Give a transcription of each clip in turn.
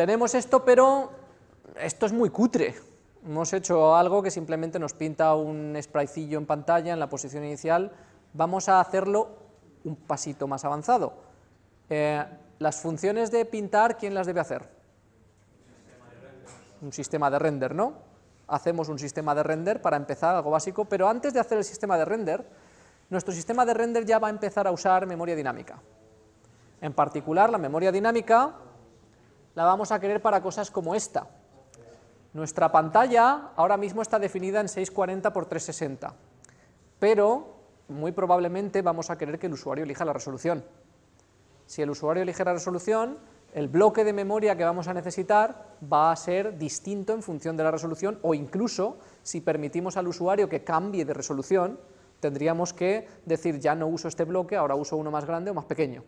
tenemos esto, pero esto es muy cutre. Hemos hecho algo que simplemente nos pinta un spritecillo en pantalla en la posición inicial, vamos a hacerlo un pasito más avanzado. Eh, las funciones de pintar, ¿quién las debe hacer? Un sistema de render, ¿no? Hacemos un sistema de render para empezar, algo básico, pero antes de hacer el sistema de render, nuestro sistema de render ya va a empezar a usar memoria dinámica. En particular, la memoria dinámica la vamos a querer para cosas como esta. Nuestra pantalla ahora mismo está definida en 640 x 360, pero muy probablemente vamos a querer que el usuario elija la resolución. Si el usuario elige la resolución, el bloque de memoria que vamos a necesitar va a ser distinto en función de la resolución o incluso si permitimos al usuario que cambie de resolución, tendríamos que decir ya no uso este bloque, ahora uso uno más grande o más pequeño.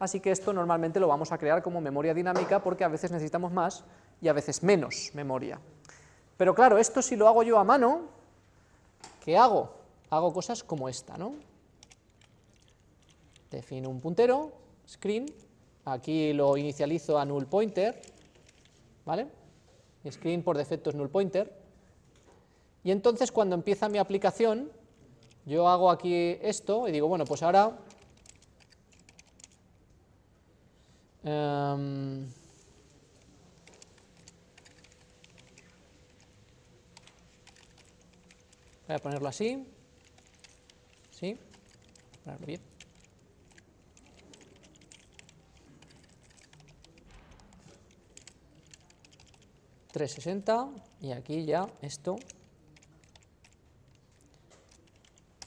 Así que esto normalmente lo vamos a crear como memoria dinámica porque a veces necesitamos más y a veces menos memoria. Pero claro, esto si lo hago yo a mano, ¿qué hago? Hago cosas como esta, ¿no? Defino un puntero, screen, aquí lo inicializo a null pointer, ¿vale? Screen por defecto es null pointer, y entonces cuando empieza mi aplicación, yo hago aquí esto y digo, bueno, pues ahora... Em, voy a ponerlo así, ¿sí? Ponerlo bien. 360 y aquí ya esto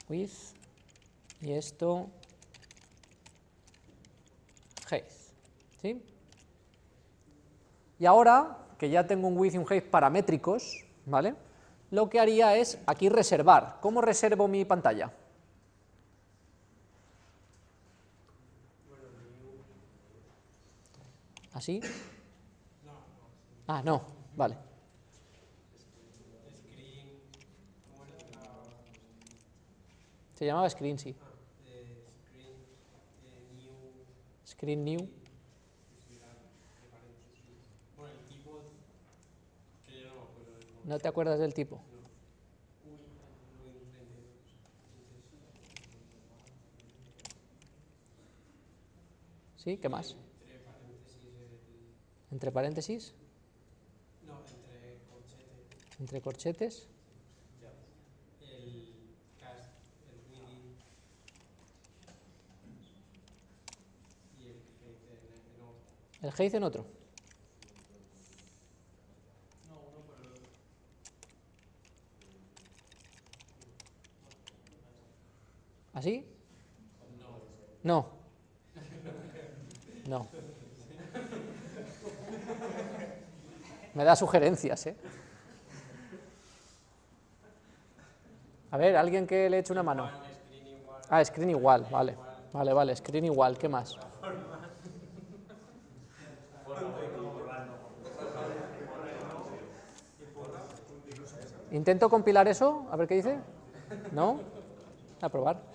width y esto height, ¿sí? Y ahora, que ya tengo un width y un height paramétricos, ¿vale? Lo que haría es aquí reservar. ¿Cómo reservo mi pantalla? ¿Así? Ah, no, vale. Se llamaba Screen, sí. Screen New. ¿No te acuerdas del tipo? ¿Sí? ¿Qué más? ¿Entre paréntesis? No, entre corchetes. ¿Entre corchetes? El cast, el within y el height en, otro. ¿El otro? No, uno por el otro. ¿Así? No. No. Me da sugerencias, ¿eh? A ver, alguien que le eche una mano. Ah, screen igual, vale. Vale, vale, screen igual, ¿qué más? ¿Intento compilar eso? A ver qué dice. ¿No? A probar.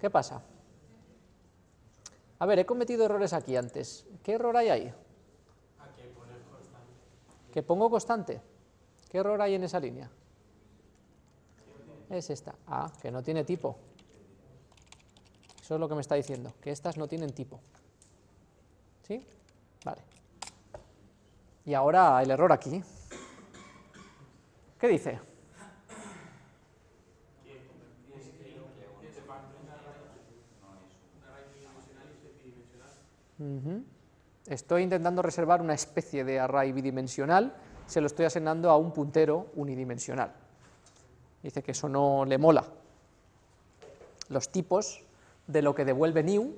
¿Qué pasa? A ver, he cometido errores aquí antes. ¿Qué error hay ahí? ¿Que pongo constante? ¿Qué error hay en esa línea? Es esta. Ah, que no tiene tipo. Eso es lo que me está diciendo, que estas no tienen tipo. ¿Sí? Vale. Y ahora el error aquí. ¿Qué dice? Estoy intentando reservar una especie de array bidimensional, se lo estoy asignando a un puntero unidimensional. Dice que eso no le mola. Los tipos de lo que devuelve new,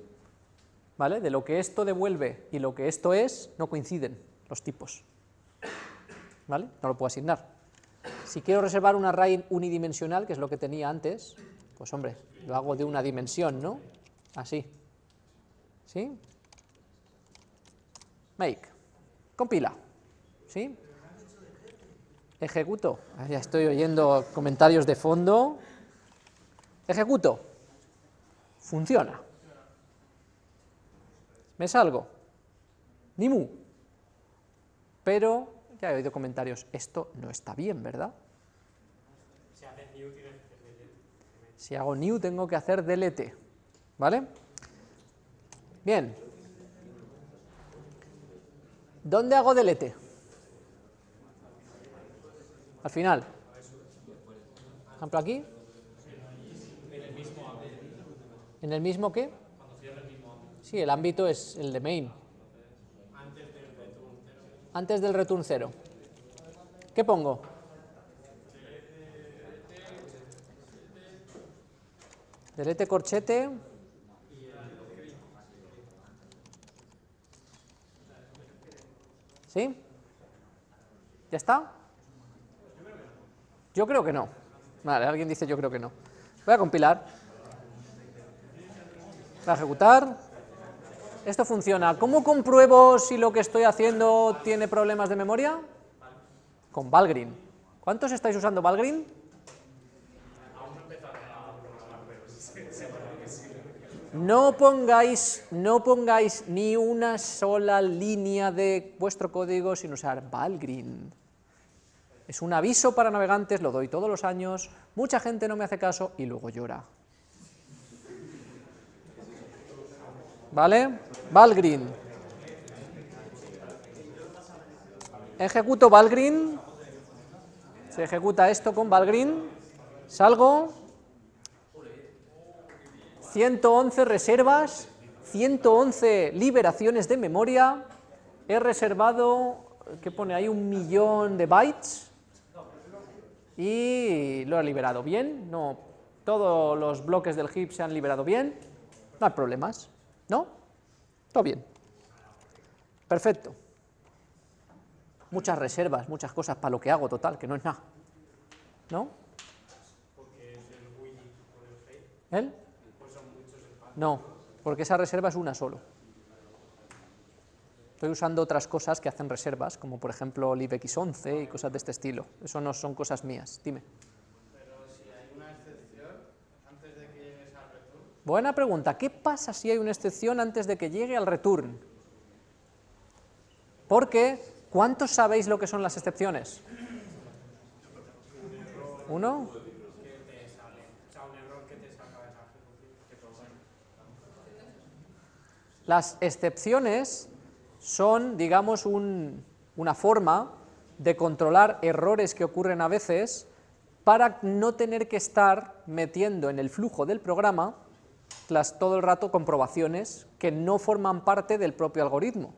¿vale? De lo que esto devuelve y lo que esto es, no coinciden los tipos. ¿Vale? No lo puedo asignar. Si quiero reservar un array unidimensional, que es lo que tenía antes, pues hombre, lo hago de una dimensión, ¿no? Así. ¿Sí? Make. Compila. ¿Sí? Ejecuto. Ya estoy oyendo comentarios de fondo. Ejecuto. Funciona. me salgo, ni mu. Pero, ya he oído comentarios, esto no está bien, ¿verdad? Si hago new tengo que hacer delete, ¿vale? Bien. ¿Dónde hago delete? Al final. Por ejemplo aquí. ¿En el mismo qué? Sí, el ámbito es el de main. Antes del return 0. ¿Qué pongo? Delete corchete. ¿Sí? ¿Ya está? Yo creo que no. Vale, alguien dice yo creo que no. Voy a compilar. Voy a ejecutar. Esto funciona. ¿Cómo compruebo si lo que estoy haciendo tiene problemas de memoria? Con Valgrind. ¿Cuántos estáis usando Valgrind? No pongáis, no pongáis ni una sola línea de vuestro código sin usar Valgrind. Es un aviso para navegantes, lo doy todos los años, mucha gente no me hace caso y luego llora. ¿Vale? Valgrind. Ejecuto Valgrind. Se ejecuta esto con Valgrind. Salgo. 111 reservas, 111 liberaciones de memoria, he reservado, ¿qué pone ahí? Un millón de bytes y lo he liberado bien, no, todos los bloques del heap se han liberado bien, no hay problemas, ¿no? Todo bien. Perfecto. Muchas reservas, muchas cosas para lo que hago, total, que no es nada. ¿No? El Wii con el Fate, ¿Él? pues son muchos espacios. No, porque esa reserva es una solo. Estoy usando otras cosas que hacen reservas, como por ejemplo libx11 y cosas de este estilo. Eso no son cosas mías, dime. Pero si hay una excepción, antes de que llegues al return, Buena pregunta, ¿qué pasa si hay una excepción antes de que llegue al return? Porque, ¿cuántos sabéis lo que son las excepciones? ¿Uno? que te sale. O sea, un error que te saca de esa ejecución. Que provoca. Las excepciones son, digamos, un- una forma de controlar errores que ocurren a veces para no tener que estar metiendo en el flujo del programa las, todo el rato comprobaciones que no forman parte del propio algoritmo.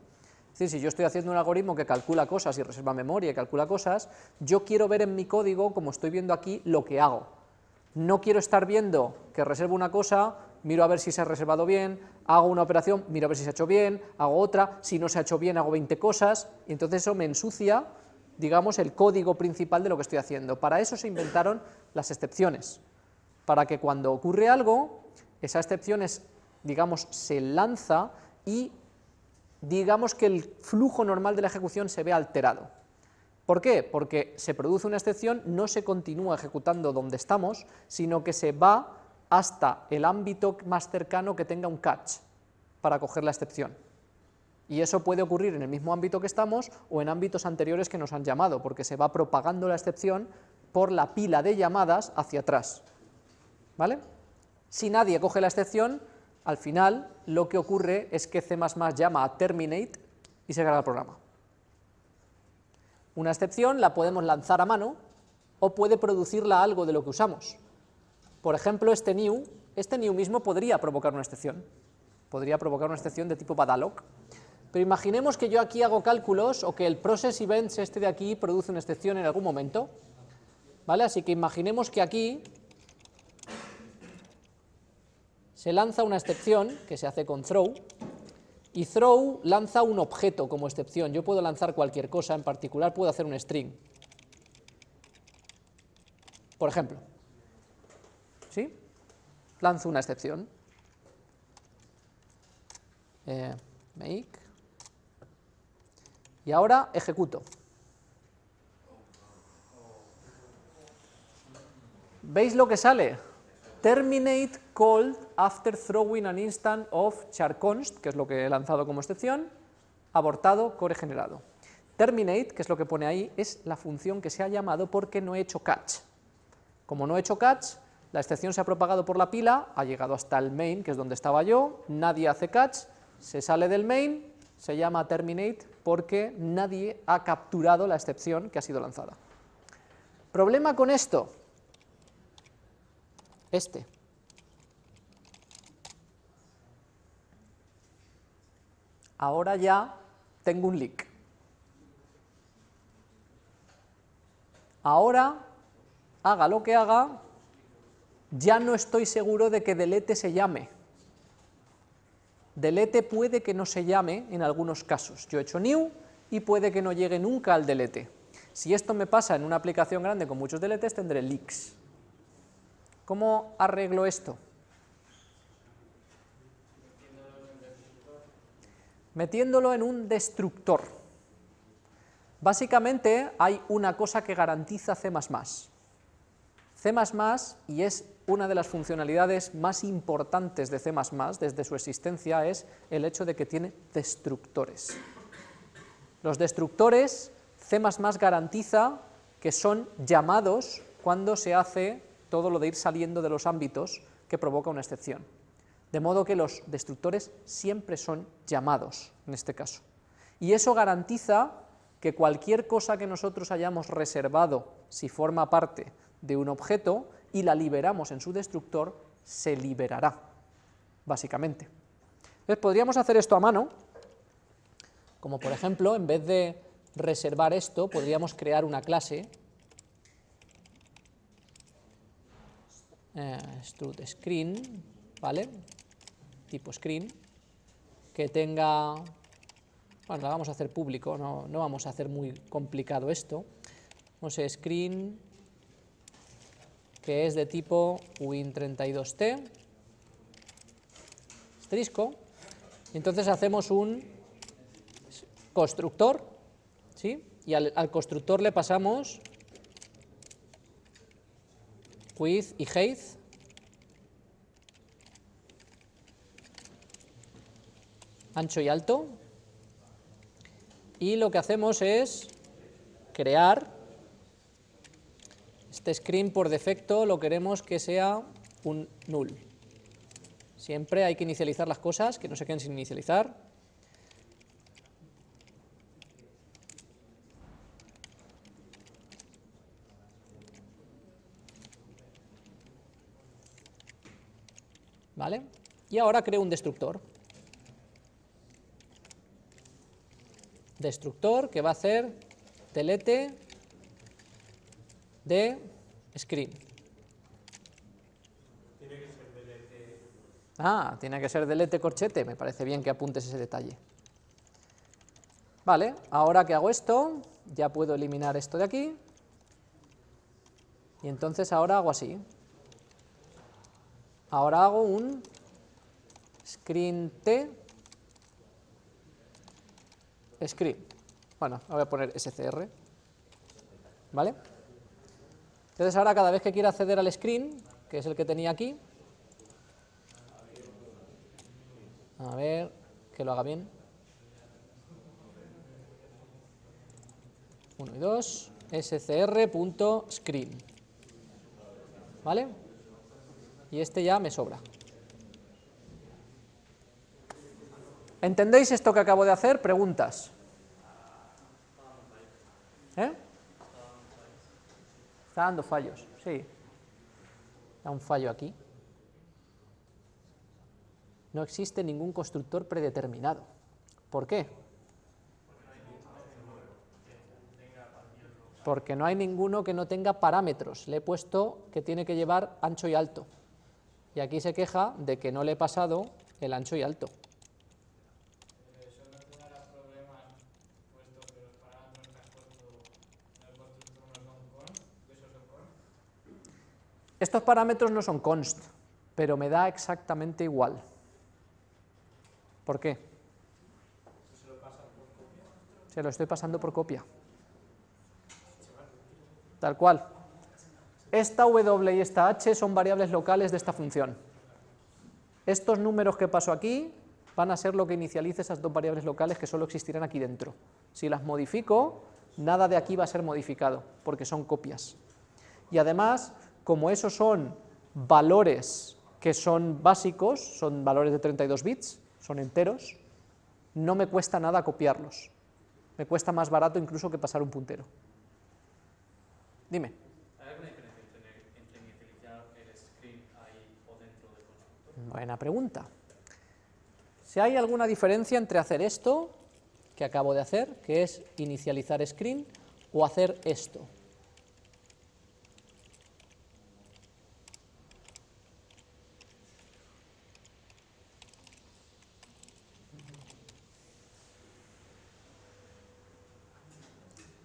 Es decir, si yo estoy haciendo un algoritmo que calcula cosas y reserva memoria y calcula cosas, yo quiero ver en mi código, como estoy viendo aquí, lo que hago. No quiero estar viendo que reservo una cosa, miro a ver si se ha reservado bien, hago una operación, miro a ver si se ha hecho bien, hago otra, si no se ha hecho bien hago 20 cosas, y entonces eso me ensucia, digamos, el código principal de lo que estoy haciendo. Para eso se inventaron las excepciones, para que cuando ocurre algo, esa excepción es, digamos, se lanza y digamos que el flujo normal de la ejecución se ve alterado. ¿Por qué? Porque se produce una excepción, no se continúa ejecutando donde estamos, sino que se va hasta el ámbito más cercano que tenga un catch para coger la excepción. Y eso puede ocurrir en el mismo ámbito que estamos o en ámbitos anteriores que nos han llamado, porque se va propagando la excepción por la pila de llamadas hacia atrás. ¿Vale? Si nadie coge la excepción, al final lo que ocurre es que C++ llama a terminate y se carga el programa. Una excepción la podemos lanzar a mano o puede producirla algo de lo que usamos. Por ejemplo, este new, este new mismo podría provocar una excepción. Podría provocar una excepción de tipo badalog. Pero imaginemos que yo aquí hago cálculos o que el process events este de aquí produce una excepción en algún momento. ¿Vale? Así que imaginemos que aquí se lanza una excepción que se hace con throw y throw lanza un objeto como excepción. Yo puedo lanzar cualquier cosa, en particular puedo hacer un string. Por ejemplo, ¿sí? Lanzo una excepción. Eh, make. Y ahora ejecuto. ¿Veis lo que sale? terminate called after throwing an instant of charconst, que es lo que he lanzado como excepción, abortado, core generado. Terminate, que es lo que pone ahí, es la función que se ha llamado porque no he hecho catch. Como no he hecho catch, la excepción se ha propagado por la pila, ha llegado hasta el main, que es donde estaba yo, nadie hace catch, se sale del main, se llama terminate porque nadie ha capturado la excepción que ha sido lanzada. ¿Problema con esto? Este. Ahora ya tengo un leak. Ahora, haga lo que haga, ya no estoy seguro de que delete se llame. Delete puede que no se llame en algunos casos. Yo he hecho new y puede que no llegue nunca al delete. Si esto me pasa en una aplicación grande con muchos deletes, tendré leaks. ¿Cómo arreglo esto? Metiéndolo en un destructor. Básicamente hay una cosa que garantiza C++. C++, y es una de las funcionalidades más importantes de C++ desde su existencia, es el hecho de que tiene destructores. Los destructores, C++ garantiza que son llamados cuando se hace todo lo de ir saliendo de los ámbitos que provoca una excepción. De modo que los destructores siempre son llamados, en este caso. Y eso garantiza que cualquier cosa que nosotros hayamos reservado, si forma parte de un objeto, y la liberamos en su destructor, se liberará, básicamente. Entonces podríamos hacer esto a mano, como por ejemplo, en vez de reservar esto, podríamos crear una clase eh, screen, ¿vale? Tipo screen, que tenga, bueno, la vamos a hacer público, no, no vamos a hacer muy complicado esto, vamos a screen, que es de tipo win32t, asterisco, y entonces hacemos un constructor, ¿sí? y al, al constructor le pasamos width y height, ancho y alto, y lo que hacemos es crear, este screen por defecto lo queremos que sea un null. Siempre hay que inicializar las cosas, que no se queden sin inicializar. ¿Vale? Y ahora creo un destructor. Destructor que va a hacer delete de screen. Tiene que ser delete. Ah, tiene que ser delete corchete, me parece bien que apuntes ese detalle. Vale, ahora que hago esto, ya puedo eliminar esto de aquí, y entonces ahora hago así. Ahora hago un screen t screen. Bueno, voy a poner scr. ¿Vale? Entonces ahora cada vez que quiera acceder al screen, que es el que tenía aquí, a ver, que lo haga bien. 1 y 2, scr.screen. ¿Vale? y este ya me sobra. ¿Entendéis esto que acabo de hacer? Preguntas. ¿Eh? Está dando fallos, sí. Da un fallo aquí. No existe ningún constructor predeterminado. ¿Por qué? Porque no hay ninguno que no tenga parámetros. Le he puesto que tiene que llevar ancho y alto y aquí se queja de que no le he pasado el ancho y alto. Eso no tendrá problemas, puesto que los parámetros que has puesto en el constructor no son const, de esos son const. Estos parámetros no son const, pero me da exactamente igual. ¿Por qué? Se lo. Se lo estoy pasando por copia. Tal cual. esta w y esta h son variables locales de esta función. Estos números que paso aquí van a ser lo que inicialice esas dos variables locales que solo existirán aquí dentro. Si las modifico, nada de aquí va a ser modificado, porque son copias. Y además, como esos son valores que son básicos, son valores de 32 bits, son enteros, no me cuesta nada copiarlos. Me cuesta más barato incluso que pasar un puntero. Dime. ¿Hay alguna diferencia entre, inicializar el screen ahí o dentro del constructor? Buena pregunta. Si hay alguna diferencia entre hacer esto, que acabo de hacer, que es inicializar screen, o hacer esto.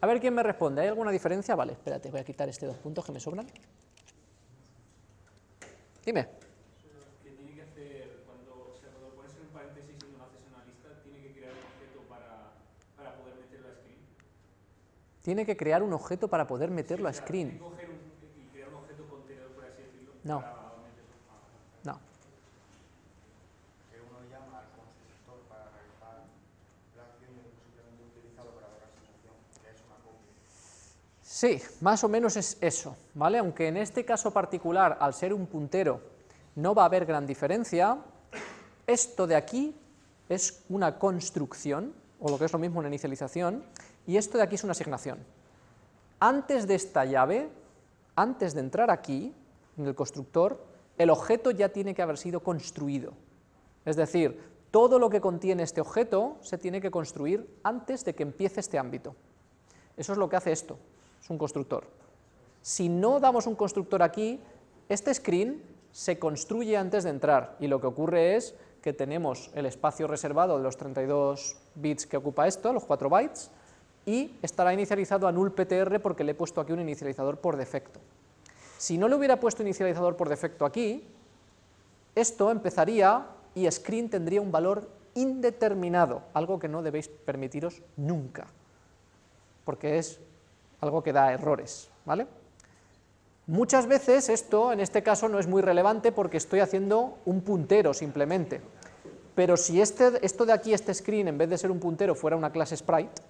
Ver quién me responde. ¿Hay alguna diferencia? Vale, espérate, voy a quitar este dos puntos que me sobran. Dime. que tiene que hacer cuando, o sea, cuando pones en un paréntesis y no haces una lista, tiene que crear un objeto para, para poder meterlo a screen. Tiene que crear un objeto para poder meterlo a Claro, screen. Tiene que coger un, y crear un objeto contenedor, por así decirlo, No. para meterlo. Ah, No. que uno llama al constructor para realizar la acción y después simplemente utilizado para ver la asignación, que es una copia. Sí, más o menos es eso, ¿vale? Aunque en este caso particular, al ser un puntero, no va a haber gran diferencia, esto de aquí es una construcción, o lo que es lo mismo una inicialización, y esto de aquí es una asignación. Antes de esta llave, antes de entrar aquí, en el constructor, el objeto ya tiene que haber sido construido. Es decir, todo lo que contiene este objeto se tiene que construir antes de que empiece este ámbito. Eso es lo que hace esto, es un constructor. Si no damos un constructor aquí, este screen se construye antes de entrar y lo que ocurre es que tenemos el espacio reservado de los 32 bits que ocupa esto, los 4 bytes, y estará inicializado a null ptr porque le he puesto aquí un inicializador por defecto. Si no le hubiera puesto inicializador por defecto aquí, esto empezaría y screen tendría un valor indeterminado, algo que no debéis permitiros nunca, porque es algo que da errores, ¿vale? Muchas veces esto, en este caso, no es muy relevante porque estoy haciendo un puntero simplemente, pero si este, esto de aquí, este screen, en vez de ser un puntero, fuera una clase sprite,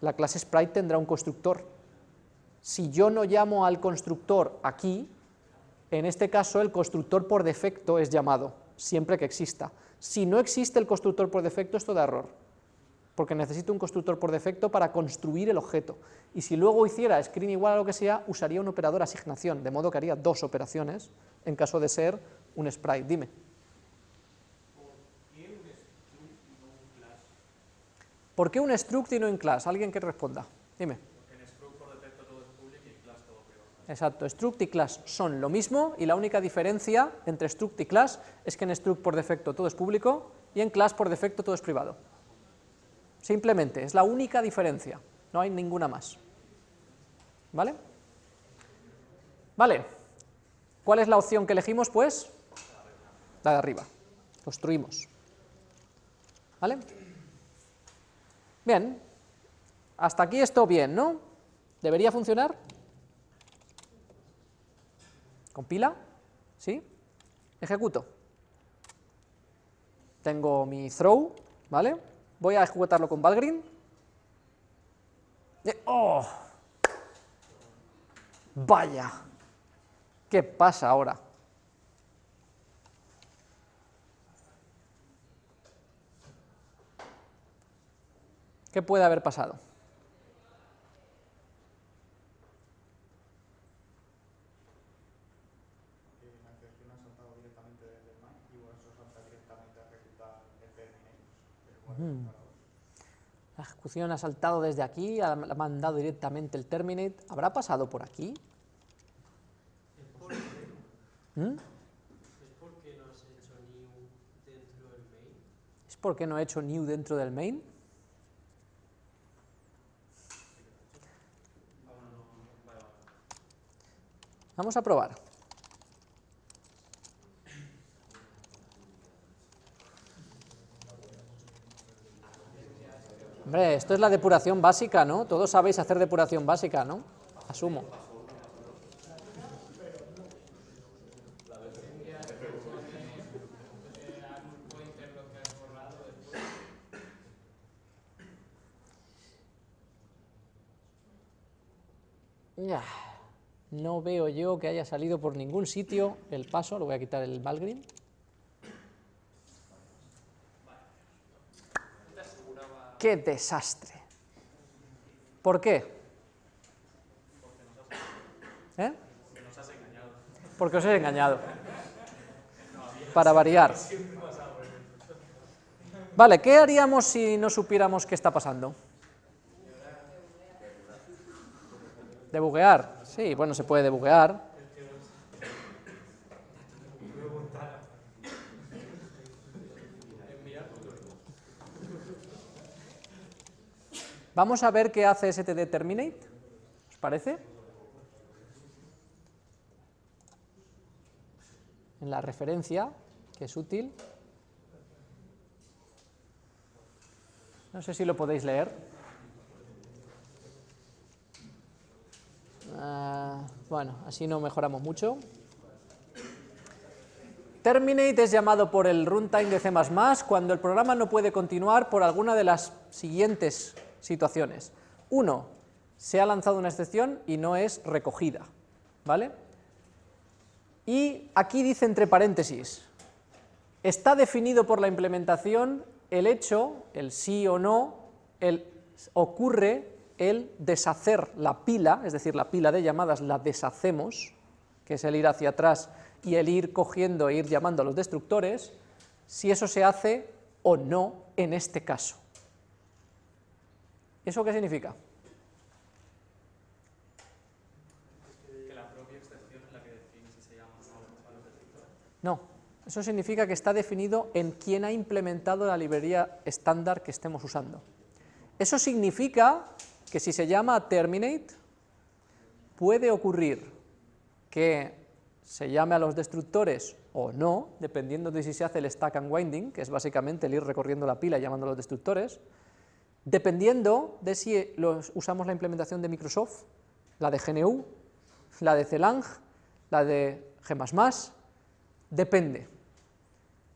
la clase sprite tendrá un constructor. Si yo no llamo al constructor aquí, en este caso el constructor por defecto es llamado, siempre que exista. Si no existe el constructor por defecto, esto da error, porque necesito un constructor por defecto para construir el objeto. Y si luego hiciera screen igual a lo que sea, usaría un operador asignación, de modo que haría dos operaciones en caso de ser un sprite. Dime. ¿Por qué un struct y no un class? Alguien que responda. Dime. Porque en struct por defecto todo es público y en class todo privado. Exacto, struct y class son lo mismo y la única diferencia entre struct y class es que en struct por defecto todo es público y en class por defecto todo es privado. Simplemente, es la única diferencia, no hay ninguna más. ¿Vale? Vale, ¿cuál es la opción que elegimos? Pues la de arriba, construimos. ¿Vale? Bien, hasta aquí esto bien, ¿no? ¿Debería funcionar? ¿Compila? ¿Sí? Ejecuto. Tengo mi throw, ¿vale? Voy a ejecutarlo con Valgrind. Eh, ¡Oh! ¡Vaya! ¿Qué pasa ahora? ¿Qué puede haber pasado? Que la ejecución ha saltado desde aquí, ha mandado directamente el terminate. ¿Habrá pasado por aquí? ¿Mm? ¿Es porque no has hecho new dentro del main? ¿Es porque no he hecho new dentro del main? Vamos a probar. Esto es la depuración básica, ¿no? Todos sabéis hacer depuración básica, ¿no? Asumo. No veo yo que haya salido por ningún sitio el paso, lo voy a quitar el Valgrim. ¡Qué desastre! ¿Por qué? ¿Eh? Porque os he engañado. Para variar. Vale, ¿qué haríamos si no supiéramos qué está pasando? Debuguear. Sí, bueno, se puede debuguear. Vamos a ver qué hace std terminate, ¿os parece? En la referencia, que es útil. No sé si lo podéis leer. Ah, bueno, así no mejoramos mucho. Terminate es llamado por el runtime de C++ cuando el programa no puede continuar por alguna de las siguientes situaciones. Uno, se ha lanzado una excepción y no es recogida, ¿vale? Y aquí dice entre paréntesis, está definido por la implementación el hecho, el sí o no, el ocurre el deshacer la pila, es decir, la pila de llamadas la deshacemos, que es el ir hacia atrás y el ir cogiendo e ir llamando a los destructores, si eso se hace o no en este caso. ¿Eso qué significa? Que la propia excepción es la que define si se llama. No, eso significa que está definido en quién ha implementado la librería estándar que estemos usando. Eso significa que si se llama terminate, puede ocurrir que se llame a los destructores o no, dependiendo de si se hace el stack and winding, que es básicamente el ir recorriendo la pila y llamando a los destructores, dependiendo de si los, usamos la implementación de Microsoft, la de GNU, la de Celang, la de G++, depende.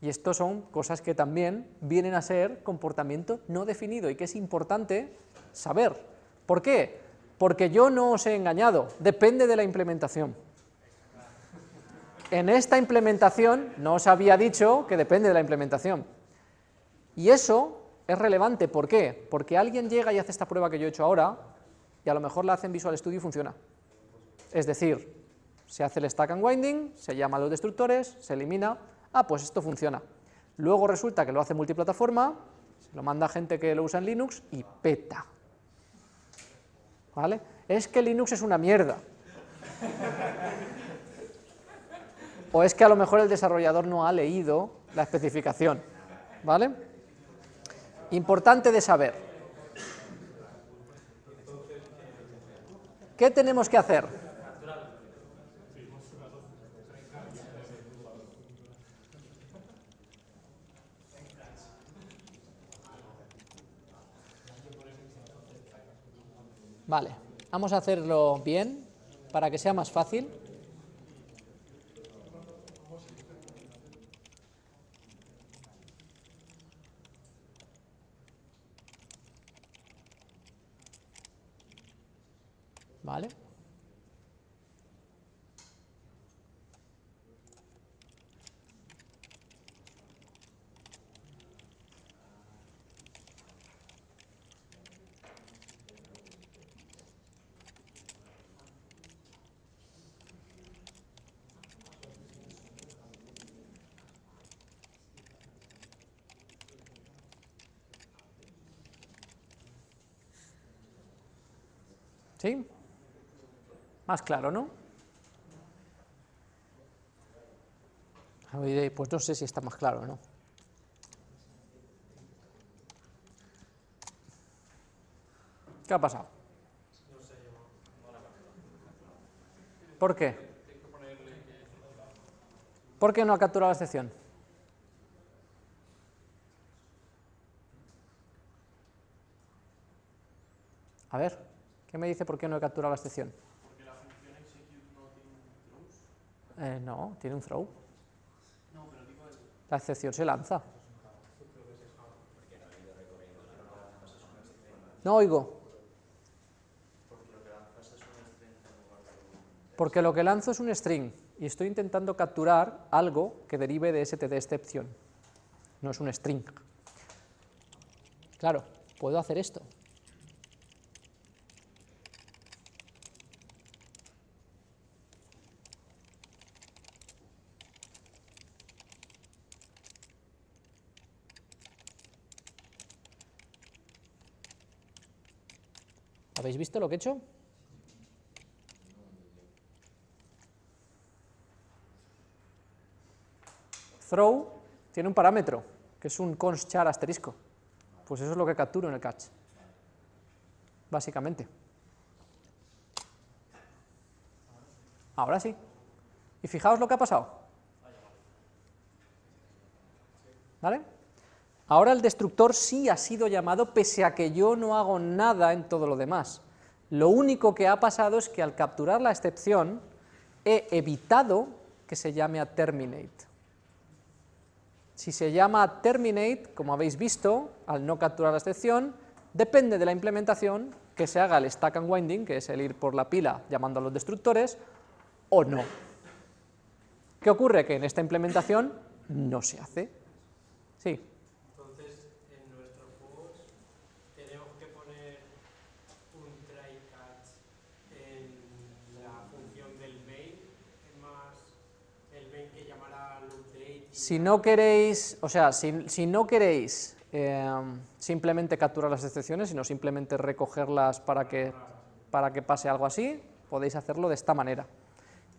Y esto son cosas que también vienen a ser comportamiento no definido y que es importante saber. ¿Por qué? Porque yo no os he engañado, depende de la implementación. En esta implementación no os había dicho que depende de la implementación. Y eso es relevante, ¿por qué? Porque alguien llega y hace esta prueba que yo he hecho ahora, y a lo mejor la hace en Visual Studio y funciona. Es decir, se hace el stack and winding, se llama a los destructores, se elimina, ah, pues esto funciona. Luego resulta que lo hace multiplataforma, se lo manda a gente que lo usa en Linux y peta. ¿Vale? Es que Linux es una mierda. O es que a lo mejor el desarrollador no ha leído la especificación. ¿Vale? Importante de saber. ¿Qué tenemos que hacer? Vale, vamos a hacerlo bien para que sea más fácil. ¿Vale? ¿Sí? Más claro, ¿no? Oye, Pues no sé si está más claro no. ¿Qué ha pasado? ¿Por qué? ¿Por qué no ha capturado la excepción? A ver, ¿qué me dice por qué no he capturado la excepción? Porque la función execute no tiene un throws. Eh, no, tiene un throw. No, pero digo el... La excepción se lanza. No oigo. Porque lo que lanzo es un string y estoy intentando capturar algo que derive de std exception. No es un string. Claro, puedo hacer esto. ¿Habéis visto lo que he hecho? Throw tiene un parámetro, que es un const char asterisco. Pues eso es lo que capturo en el catch, básicamente. Ahora sí. Y fijaos lo que ha pasado. ¿Vale? Ahora el destructor sí ha sido llamado pese a que yo no hago nada en todo lo demás. Lo único que ha pasado es que al capturar la excepción he evitado que se llame a terminate. Si se llama terminate, como habéis visto, al no capturar la excepción, depende de la implementación que se haga el stack and winding, que es el ir por la pila llamando a los destructores, o no. ¿Qué ocurre? Que en esta implementación no se hace. Sí. Entonces, en nuestro post tenemos que poner un try catch en la función del main, es más el main que llamará al update. y Si no queréis, o sea, si, si no queréis eh, simplemente capturar las excepciones, sino simplemente recogerlas para que, para que pase algo así, podéis hacerlo de esta manera.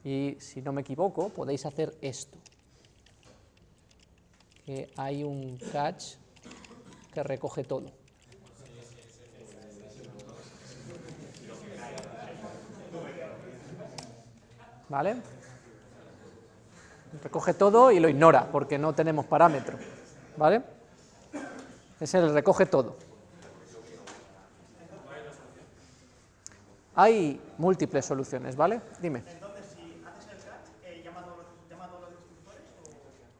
Y si no me equivoco, podéis hacer esto. Que hay un catch que recoge todo. ¿Vale? Recoge todo y lo ignora, porque no tenemos parámetro, ¿vale? Es el recoge todo. Hay múltiples soluciones, ¿vale? Dime. Entonces, si haces el catch, eh, llama a todos los- llama a todos los destructores o...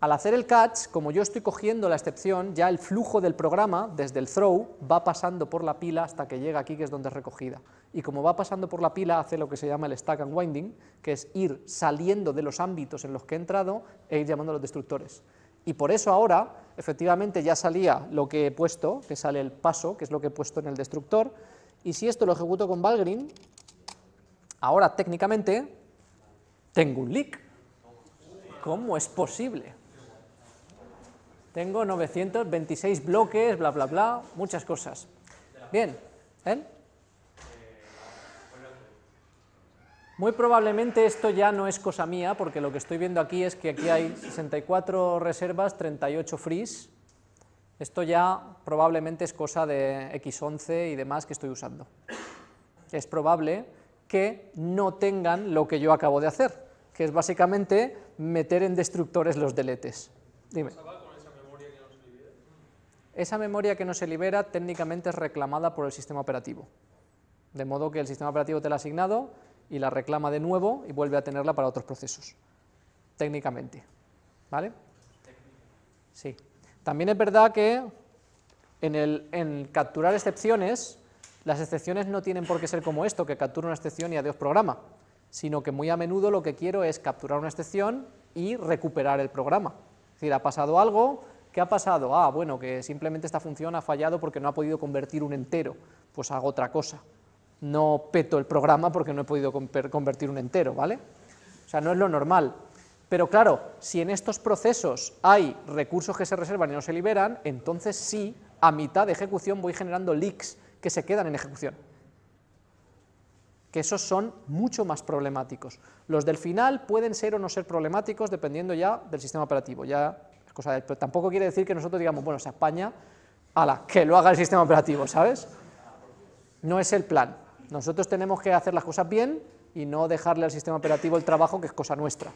Al hacer el catch, como yo estoy cogiendo la excepción, ya el flujo del programa, desde el throw, va pasando por la pila hasta que llega aquí, que es donde es recogida. Y como va pasando por la pila, hace lo que se llama el stack and winding, que es ir saliendo de los ámbitos en los que he entrado e ir llamando a los destructores. Y por eso ahora, efectivamente, ya salía lo que he puesto, que sale el paso, que es lo que he puesto en el destructor, y si esto lo ejecuto con Valgrind, ahora técnicamente tengo un leak. ¿Cómo es posible? Tengo 926 bloques, bla, bla, bla, muchas cosas. Bien, ¿eh? Muy probablemente esto ya no es cosa mía, porque lo que estoy viendo aquí es que aquí hay 64 reservas, 38 frees. Esto ya probablemente es cosa de X11 y demás que estoy usando. Es probable que no tengan lo que yo acabo de hacer, que es básicamente meter en destructores los deletes. Dime. Esa memoria que no se libera técnicamente es reclamada por el sistema operativo. De modo que el sistema operativo te la ha asignado y la reclama de nuevo y vuelve a tenerla para otros procesos. Técnicamente. ¿Vale? Sí. También es verdad que en, el, en capturar excepciones, las excepciones no tienen por qué ser como esto, que captura una excepción y adiós programa, sino que muy a menudo lo que quiero es capturar una excepción y recuperar el programa. Es decir, ha pasado algo, ¿qué ha pasado? Ah, bueno, que simplemente esta función ha fallado porque no ha podido convertir un entero, pues hago otra cosa. No peto el programa porque no he podido conver- convertir un entero, ¿vale? O sea, no es lo normal. Pero claro, si en estos procesos hay recursos que se reservan y no se liberan, entonces sí, a mitad de ejecución voy generando leaks que se quedan en ejecución. Que esos son mucho más problemáticos. Los del final pueden ser o no ser problemáticos dependiendo ya del sistema operativo. Ya pero tampoco quiere decir que nosotros digamos, bueno, se apaña, ala, que lo haga el sistema operativo, ¿sabes? No es el plan. Nosotros tenemos que hacer las cosas bien y no dejarle al sistema operativo el trabajo que es cosa nuestra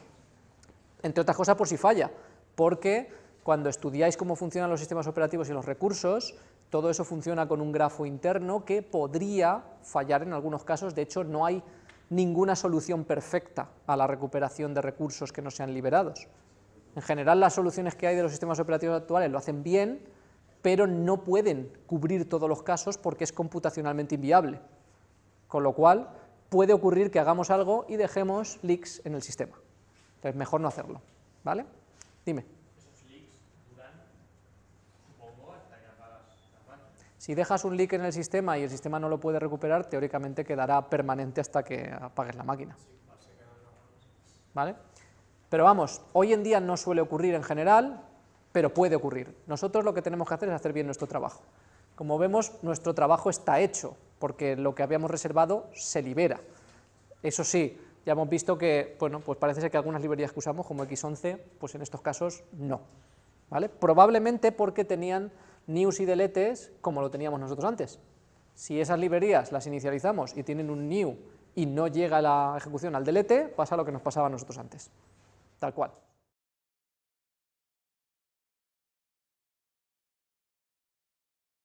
entre otras cosas por si falla, porque cuando estudiáis cómo funcionan los sistemas operativos y los recursos, todo eso funciona con un grafo interno que podría fallar en algunos casos, de hecho no hay ninguna solución perfecta a la recuperación de recursos que no sean liberados. En general las soluciones que hay de los sistemas operativos actuales lo hacen bien, pero no pueden cubrir todos los casos porque es computacionalmente inviable, con lo cual puede ocurrir que hagamos algo y dejemos leaks en el sistema. Entonces, mejor no hacerlo, ¿vale? Dime. Esos leaks duran, supongo, hasta que apagas la máquina. Si dejas un leak en el sistema y el sistema no lo puede recuperar, teóricamente quedará permanente hasta que apagues la máquina. ¿Vale? Pero vamos, hoy en día no suele ocurrir en general, pero puede ocurrir. Nosotros lo que tenemos que hacer es hacer bien nuestro trabajo. Como vemos, nuestro trabajo está hecho, porque lo que habíamos reservado se libera. Eso sí, ya hemos visto que, bueno, pues parece ser que algunas librerías que usamos, como X11, pues en estos casos no. ¿Vale? Probablemente porque tenían news y deletes como lo teníamos nosotros antes. Si esas librerías las inicializamos y tienen un new y no llega la ejecución al delete, pasa lo que nos pasaba a nosotros antes. Tal cual.